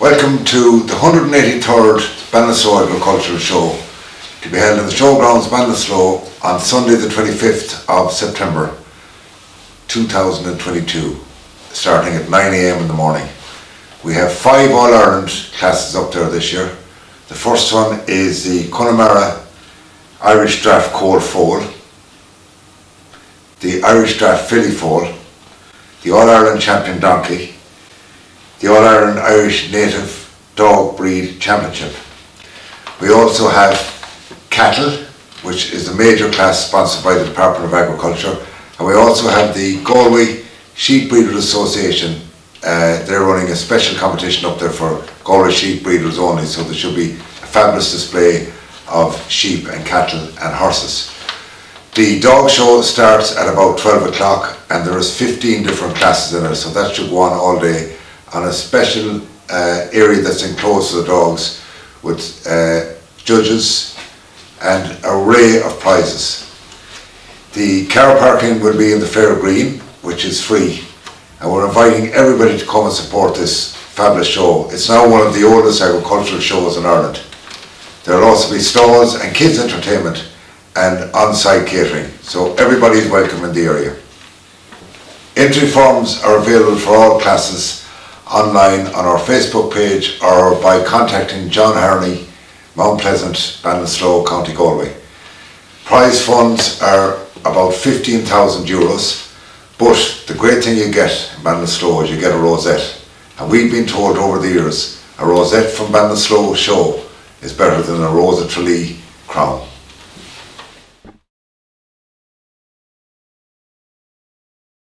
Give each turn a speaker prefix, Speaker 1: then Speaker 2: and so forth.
Speaker 1: Welcome to the 183rd Ballinasloe Agricultural Show to be held in the Showgrounds Ballinasloe on Sunday the 25th of September 2022 starting at 9am in the morning. We have five All-Ireland classes up there this year. The first one is the Connemara Irish Draft Colt Foal, the Irish Draft Filly Foal, the All-Ireland Champion Donkey, the All-Ireland Irish Native Dog Breed Championship. We also have cattle, which is a major class sponsored by the Department of Agriculture, and we also have the Galway Sheep Breeders Association. Uh, they're running a special competition up there for Galway sheep breeders only, so there should be a fabulous display of sheep and cattle and horses. The dog show starts at about 12 o'clock and there is 15 different classes in it, so that should go on all day on a special uh, area that's enclosed for the dogs with uh, judges and array of prizes. The car parking will be in the Fair Green, which is free, and we're inviting everybody to come and support this fabulous show. It's now one of the oldest agricultural shows in Ireland. There will also be stalls and kids entertainment and on-site catering, so everybody is welcome in the area. Entry forms are available for all classes online on our Facebook page or by contacting John Harney, Mount Pleasant, Ballinasloe, County Galway. Prize funds are about 15,000 euros, but the great thing you get in Ballinasloe is you get a rosette. And we've been told over the years, a rosette from Ballinasloe show is better than a Rose of Tralee crown.